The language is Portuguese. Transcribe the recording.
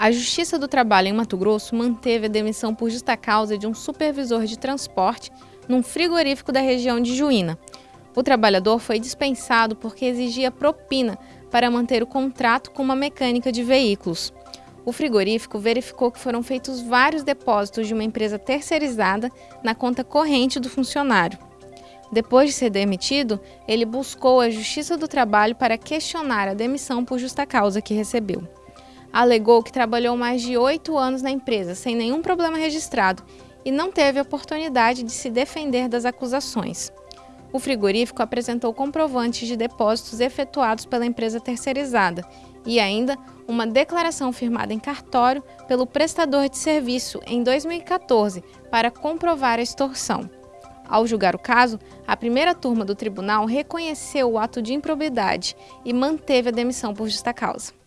A Justiça do Trabalho em Mato Grosso manteve a demissão por justa causa de um supervisor de transporte num frigorífico da região de Juína. O trabalhador foi dispensado porque exigia propina para manter o contrato com uma mecânica de veículos. O frigorífico verificou que foram feitos vários depósitos de uma empresa terceirizada na conta corrente do funcionário. Depois de ser demitido, ele buscou a Justiça do Trabalho para questionar a demissão por justa causa que recebeu alegou que trabalhou mais de oito anos na empresa sem nenhum problema registrado e não teve oportunidade de se defender das acusações. O frigorífico apresentou comprovantes de depósitos efetuados pela empresa terceirizada e ainda uma declaração firmada em cartório pelo prestador de serviço em 2014 para comprovar a extorsão. Ao julgar o caso, a primeira turma do tribunal reconheceu o ato de improbidade e manteve a demissão por justa causa.